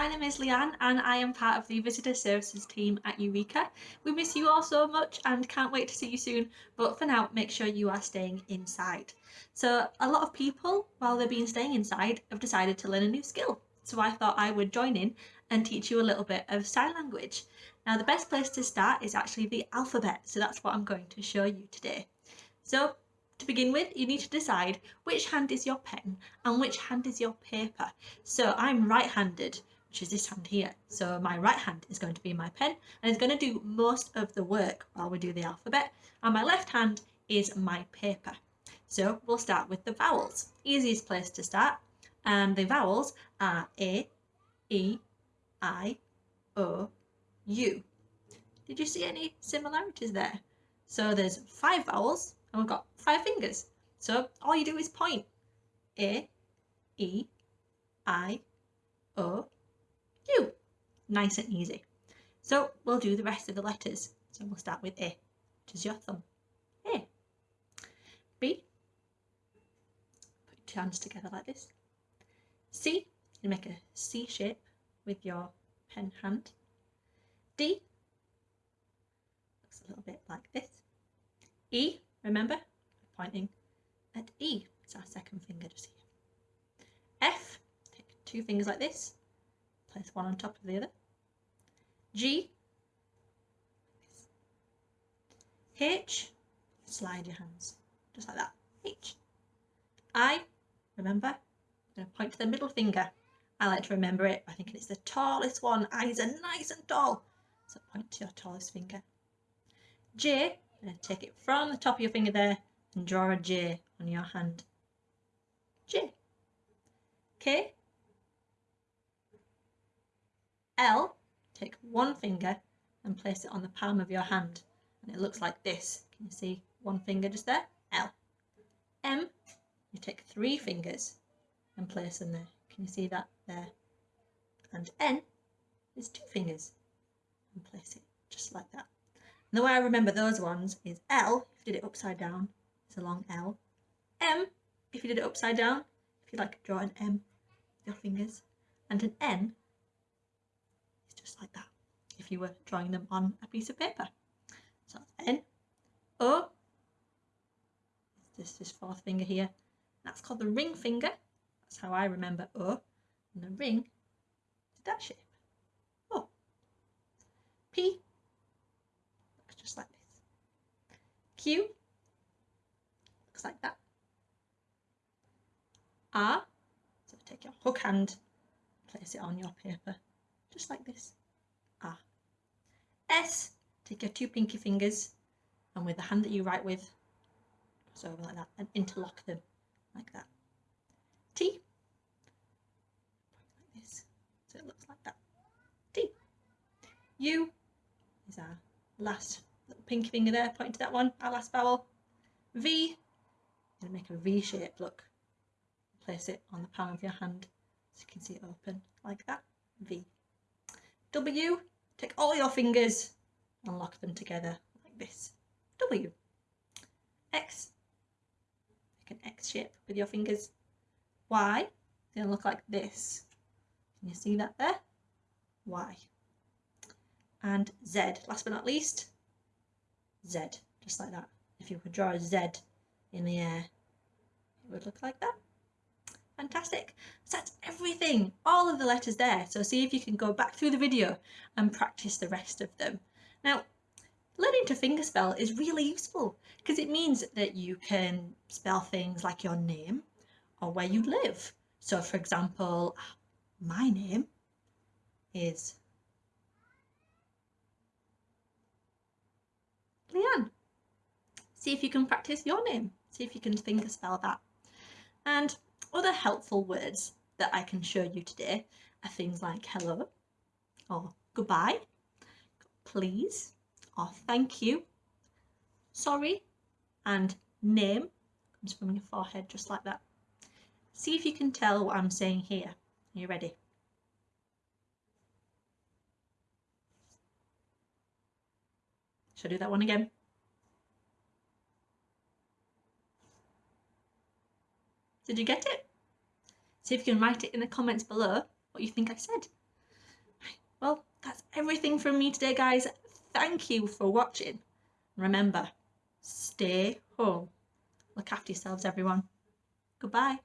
my name is Leanne and I am part of the Visitor Services team at Eureka. We miss you all so much and can't wait to see you soon, but for now, make sure you are staying inside. So a lot of people, while they've been staying inside, have decided to learn a new skill. So I thought I would join in and teach you a little bit of sign language. Now the best place to start is actually the alphabet, so that's what I'm going to show you today. So to begin with, you need to decide which hand is your pen and which hand is your paper. So I'm right-handed, which is this hand here. So my right hand is going to be my pen and it's going to do most of the work while we do the alphabet. And my left hand is my paper. So we'll start with the vowels. Easiest place to start. And the vowels are A, E, I, O, U. Did you see any similarities there? So there's five vowels and we've got five fingers. So all you do is point. A, E, I, O, Nice and easy. So we'll do the rest of the letters. So we'll start with A, which is your thumb. A. B. Put your hands together like this. C. You make a C shape with your pen hand. D. Looks a little bit like this. E Remember, pointing at E. It's our second finger just here. F, take two fingers like this, place one on top of the other. G, H, slide your hands, just like that. H. I, remember, I'm going to point to the middle finger. I like to remember it I think it's the tallest one. Eyes are nice and tall. So point to your tallest finger. J, and take it from the top of your finger there and draw a J on your hand. J. K. L. Take one finger and place it on the palm of your hand. And it looks like this. Can you see one finger just there? L. M. You take three fingers and place them there. Can you see that there? And N is two fingers and place it just like that. And the way I remember those ones is L, if you did it upside down, it's a long L. M, if you did it upside down, if you like draw an M with your fingers. And an N just like that, if you were drawing them on a piece of paper. So N, O, oh, this this fourth finger here. That's called the ring finger. That's how I remember O. And the ring is that shape. O. P just like this. Q looks like that. R, so take your hook hand, place it on your paper, just like this. Ah. S, take your two pinky fingers and with the hand that you write with, cross over like that and interlock them like that. T, like this, so it looks like that. T. U is our last little pinky finger there, pointing to that one, our last vowel. V, going to make a V shape, look. Place it on the palm of your hand so you can see it open. W, take all your fingers and lock them together like this, W. X, make an X shape with your fingers. Y, to look like this. Can you see that there? Y. And Z, last but not least, Z, just like that. If you could draw a Z in the air, it would look like that. Fantastic. So that's everything, all of the letters there. So see if you can go back through the video and practice the rest of them. Now, learning to fingerspell is really useful because it means that you can spell things like your name or where you live. So for example, my name is Leanne. See if you can practice your name. See if you can fingerspell that. And other helpful words that I can show you today are things like hello or goodbye, please or thank you, sorry and name comes from your forehead just like that. See if you can tell what I'm saying here. Are you ready? Should I do that one again? Did you get it? See if you can write it in the comments below what you think I said. Well, that's everything from me today, guys. Thank you for watching. Remember, stay home. Look after yourselves, everyone. Goodbye.